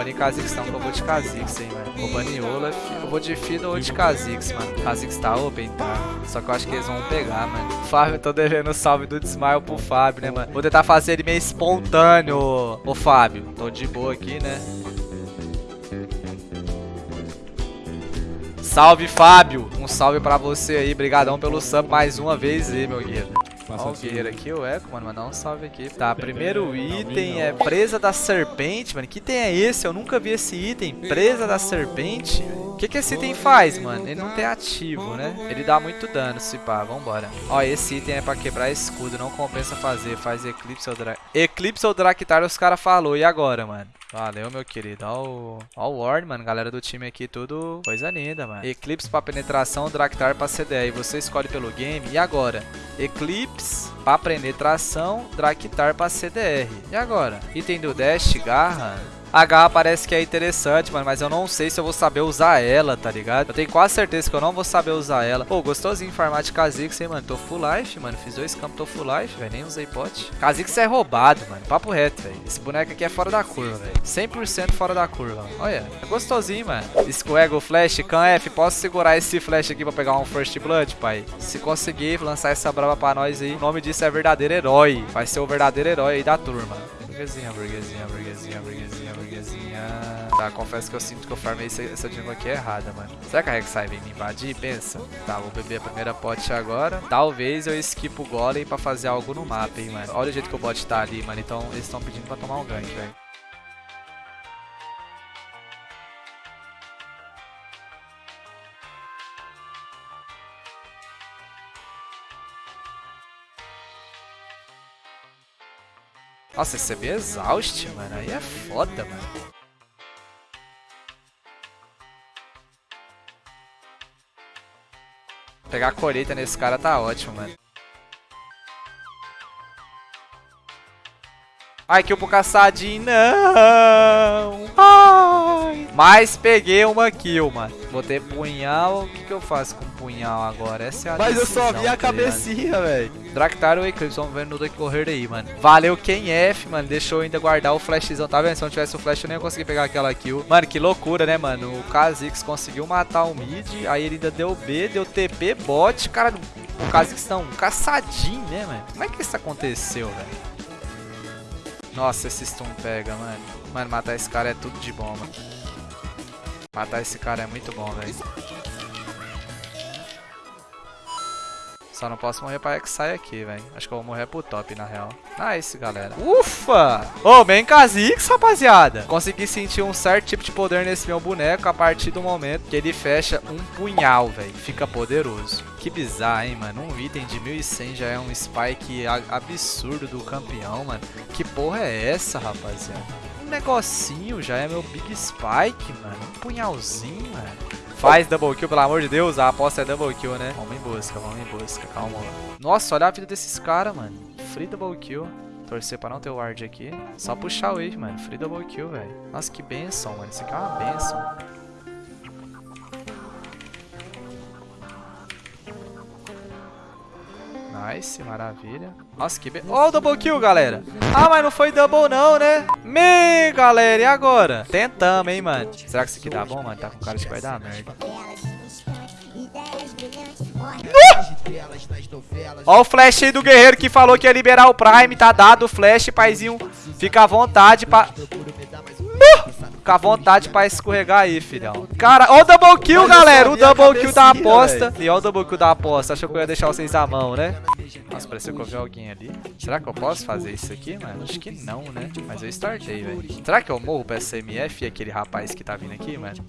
banir Kha'Zix que eu vou de Kha'Zix, hein, mano. Vou banir Olaf. Eu vou de Fiddle ou de Kha'Zix, mano. Kha'Zix tá open, tá. Só que eu acho que eles vão pegar, mano. Fábio, eu tô devendo salve do Desmaio pro Fábio, né, mano. Vou tentar fazer ele meio espontâneo. Ô, Fábio, tô de boa aqui, né. Salve, Fábio! Um salve pra você aí. Brigadão pelo sub mais uma vez aí, meu guerreiro. Olha o guerreiro aqui, o Eco, mano. Mandar um salve aqui. Tá, primeiro item é presa da serpente, mano. Que item é esse? Eu nunca vi esse item. Presa da serpente. Que, que esse item faz, mano? Ele não tem ativo, né? Ele dá muito dano, se pá. Vambora. Ó, esse item é pra quebrar escudo. Não compensa fazer. Faz Eclipse ou Dra... Eclipse ou Draktar, os caras falou. E agora, mano? Valeu, meu querido. Ó o, ó o Ward, mano. Galera do time aqui, tudo coisa linda, mano. Eclipse pra penetração, Draktar pra CDR. Você escolhe pelo game. E agora? Eclipse pra penetração, Draktar pra CDR. E agora? Item do Dash, Garra. Garra parece que é interessante, mano, mas eu não sei se eu vou saber usar ela, tá ligado? Eu tenho quase certeza que eu não vou saber usar ela. Pô, gostosinho farmar de Kha'Zix, hein, mano. Tô full life, mano. Fiz dois campos, tô full life, velho. Nem usei pote. Kha'Zix é roubado, mano. Papo reto, velho. Esse boneco aqui é fora da curva, velho. 100% fora da curva. Olha, é gostosinho, mano. Escorrega o flash. Can F, posso segurar esse flash aqui pra pegar um First Blood, pai? Se conseguir lançar essa brava pra nós aí, o nome disso é verdadeiro herói. Vai ser o verdadeiro herói aí da turma. Burguesinha, burguesinha, burguesinha, burguesinha, burguesinha. Tá, confesso que eu sinto que eu farmei essa, essa jungle aqui errada, mano. Será que a Rek'Sai vem me invadir? Pensa. Tá, vou beber a primeira pot agora. Talvez eu esquipo o golem pra fazer algo no mapa, hein, mano. Olha o jeito que o bot tá ali, mano. Então eles estão pedindo pra tomar um gank, velho. Nossa, esse é exaust, mano. Aí é foda, mano. Pegar a colheita nesse cara tá ótimo, mano. Ai, kill pro caçadinho, não! Ai! Mas peguei uma kill, mano. Vou ter punhal. O que, que eu faço com punhal agora? Essa é a Mas eu só vi a tá cabecinha, velho. Draktar ou Eclipse, vamos ver no decorrer aí, mano. Valeu quem F, mano. Deixou eu ainda guardar o flashzão, tá vendo? Se não tivesse o flash, eu nem ia conseguir pegar aquela kill. Mano, que loucura, né, mano? O Kha'Zix conseguiu matar o mid, aí ele ainda deu B, deu TP, bot. Cara, o Kha'Zix não, um caçadinho, né, mano? Como é que isso aconteceu, velho? Nossa, esse stun pega, mano. Mano, matar esse cara é tudo de bom, mano. Matar esse cara é muito bom, velho. Só não posso morrer pra X-Sai aqui, velho. Acho que eu vou morrer pro top, na real. Nice, galera. Ufa! Ô, oh, bem Kha'Zix, rapaziada. Consegui sentir um certo tipo de poder nesse meu boneco a partir do momento que ele fecha um punhal, velho. Fica poderoso. Que bizarro, hein, mano. Um item de 1100 já é um spike absurdo do campeão, mano. Que porra é essa, rapaziada? Negocinho já é meu Big Spike, mano. Um punhalzinho, mano. Faz double kill, pelo amor de Deus. A aposta é double kill, né? Vamos em busca, vamos em busca. Calma. Nossa, olha a vida desses caras, mano. Free double kill. Torcer pra não ter o ward aqui. Só puxar o wave, mano. Free double kill, velho. Nossa, que benção, mano. Isso aqui é uma benção. Nice, maravilha. Nossa, que be... Ó, oh, double kill, galera. Ah, mas não foi double não, né? Me, galera, e agora? Tentamos, hein, mano. Será que isso aqui dá bom, mano? Tá com cara de que vai dar merda. Ó o flash aí do guerreiro que falou que ia liberar o Prime. Tá dado o flash, paizinho. Fica à vontade pra... Uh! Fica à vontade pra escorregar aí, filhão. Cara, ó o double kill, galera. O double kill da aposta. E ó o double kill da aposta. Achou que eu ia deixar vocês à mão, né? Nossa, pareceu que eu vi alguém ali. Será que eu posso fazer isso aqui, mano? Acho que não, né? Mas eu startei, velho. Será que eu morro pra SMF e aquele rapaz que tá vindo aqui, mano?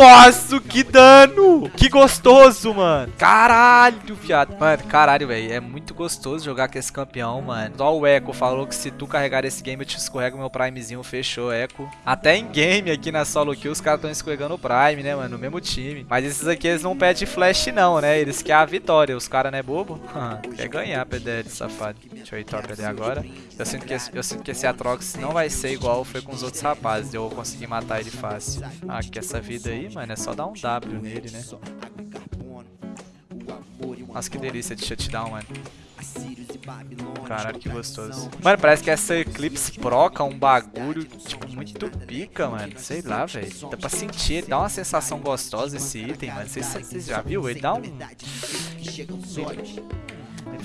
Nossa, que dano! Que gostoso, mano. Caralho, viado. Mano, caralho, velho. É muito gostoso jogar com esse campeão, mano. Só o Echo falou que se tu carregar esse game, eu te escorrego meu Primezinho. Fechou, Echo. Até em game aqui na solo kill, os caras estão escorregando o Prime, né, mano? No mesmo time. Mas esses aqui, eles não pedem flash, não, né? Eles querem a vitória. Os caras não é bobo. Quer ganhar, PDL, safado. Deixa eu ir top ali agora. Eu sinto, que esse, eu sinto que esse Atrox não vai ser igual foi com os outros rapazes. Eu vou conseguir matar ele fácil. Ah, que essa vida aí, mano, é só dar um W nele, né? Nossa, que delícia de shutdown, mano. Caralho, que gostoso. Mano, parece que essa Eclipse proca um bagulho, tipo, muito pica, mano. Sei lá, velho. Dá pra sentir, dá uma sensação gostosa esse item, mano. Vocês já viu? Ele dá um...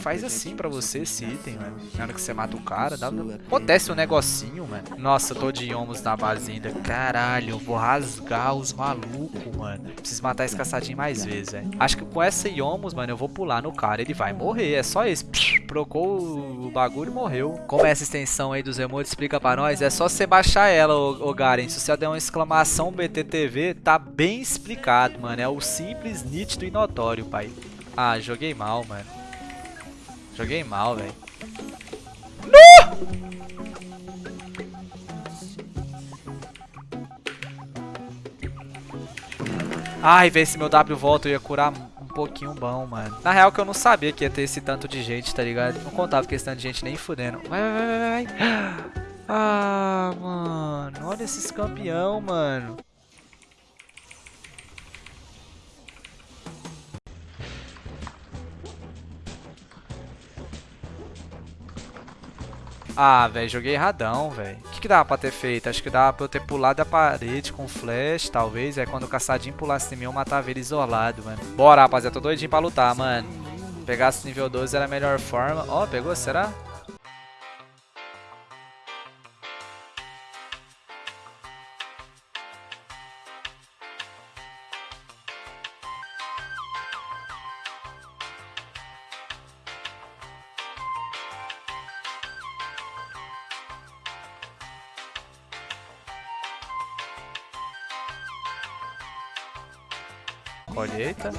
Faz assim pra você esse item, mano. Na hora que você mata o cara, dá... acontece um negocinho, mano. Nossa, eu tô de Yomos na base ainda. Caralho, eu vou rasgar os malucos, mano. Preciso matar esse caçadinho mais vezes, velho. Acho que com essa Yomos, mano, eu vou pular no cara. Ele vai morrer, é só isso. Procou o bagulho e morreu. Como é essa extensão aí dos emotes? Explica pra nós. É só você baixar ela, ô, ô Garen. Se você der uma exclamação BTTV, tá bem explicado, mano. É o simples, nítido e notório, pai. Ah, joguei mal, mano. Joguei mal, velho. Ai, vê se meu W volta, eu ia curar um pouquinho bom, mano. Na real que eu não sabia que ia ter esse tanto de gente, tá ligado? Não contava com esse tanto de gente nem fudendo. Vai, vai, vai, vai. Ah, mano. Olha esses campeão, mano. Ah, velho, joguei erradão, velho. O que, que dava pra ter feito? Acho que dava pra eu ter pulado a parede com flash, talvez. Aí quando o caçadinho pulasse em mim, eu matava ele isolado, mano. Bora, rapaziada. Tô doidinho pra lutar, mano. Pegasse nível 12 era a melhor forma. Ó, oh, pegou? Será? Colheita.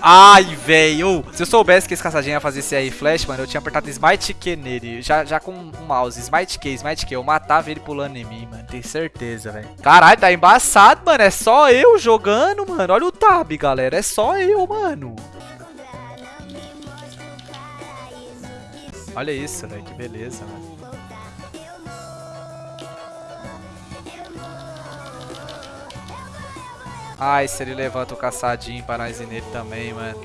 Ai, velho. Se eu soubesse que esse caçadinho ia fazer esse aí flash, mano, eu tinha apertado Smite Q nele. Já, já com o mouse. Smite Q, Smite Q. Eu matava ele pulando em mim, mano. Tenho certeza, velho. Caralho, tá embaçado, mano. É só eu jogando, mano. Olha o tab, galera. É só eu, mano. Olha isso, velho. Que beleza, mano. Ai, se ele levanta o caçadinho pra nós ir nele também, mano.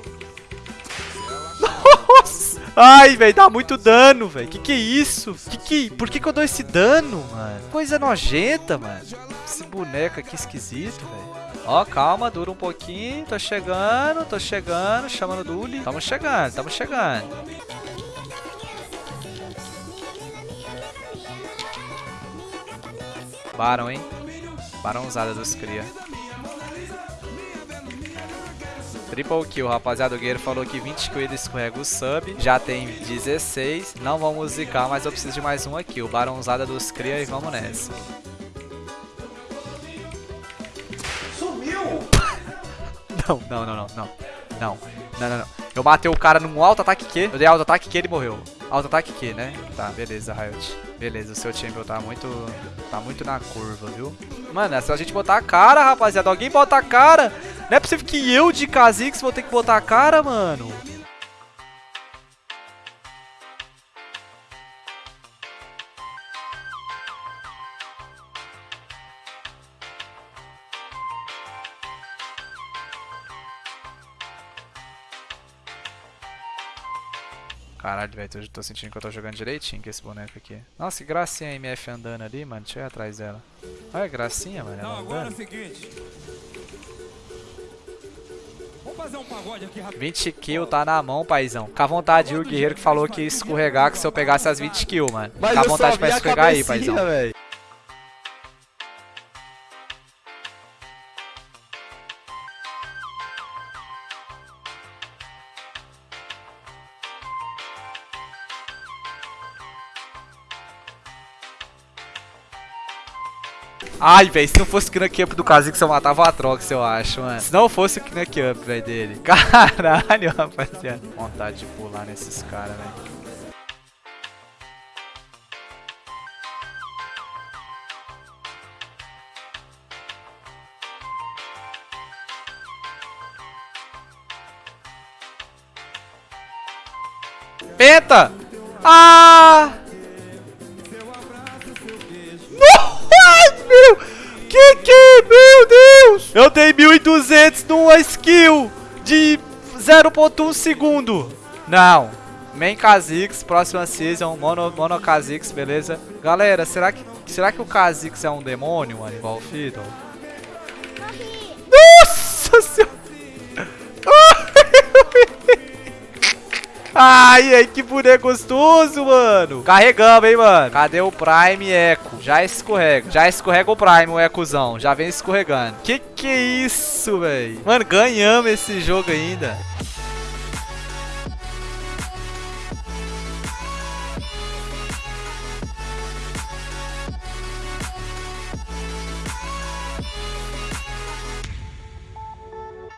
Nossa! Ai, velho, dá muito dano, velho. Que que é isso? Que que... Por que que eu dou esse dano, mano? Coisa nojenta, mano. Esse boneco aqui esquisito, velho. Ó, calma, dura um pouquinho. Tô chegando, tô chegando. Chamando o Duli. Tamo chegando, tamo chegando. Barão, hein? Barãozada dos cria. Triple kill, rapaziada. O Guerreiro falou que 20 kill ele escorrega o sub. Já tem 16. Não vamos zicar, mas eu preciso de mais um aqui. O Barãozada dos Cria e vamos nessa. Sumiu! não, não, não, não, não. Não, não, não, não. Eu matei o cara num alto ataque Q. Eu dei alto ataque Q e ele morreu. Alto ataque Q, né? Tá, beleza, Riot. Beleza, o seu champion tá muito... Tá muito na curva, viu? Mano, é só a gente botar a cara, rapaziada. Alguém bota a cara. Não é possível que eu de Kha'Zix vou ter que botar a cara, mano. Caralho, velho, eu tô sentindo que eu tô jogando direitinho com esse boneco aqui. Nossa, que gracinha a MF andando ali, mano. Deixa eu ir atrás dela. Olha, gracinha, mano. Não, agora é o seguinte. Vamos fazer um pagode aqui rápido. 20 kills tá na mão, paizão. Fica à vontade, o guerreiro que falou que ia escorregar que se eu pegasse as 20 kills, mano. Fica à vontade pra escorregar aí, paizão. Véio. Ai, velho, se não fosse o Knuck Up do Kha'Zix, eu matava o Atrox, eu acho, mano. Se não fosse o Knuck Up, velho, dele. Caralho, rapaziada. Vontade de pular nesses caras, velho. Penta! Ah! Meu Deus! Eu dei 1.200 numa skill de 0.1 segundo. Não. Main Kha'Zix, próxima season, Mono, Mono Kha'Zix, beleza? Galera, será que, será que o Kha'Zix é um demônio, mano, igual o Fiddle? Ai, ai, que boneco gostoso, mano. Carregamos, hein, mano. Cadê o Prime Echo? Já escorrega. Já escorrega o Prime, o Echozão. Já vem escorregando. Que que é isso, velho? Mano, ganhamos esse jogo ainda.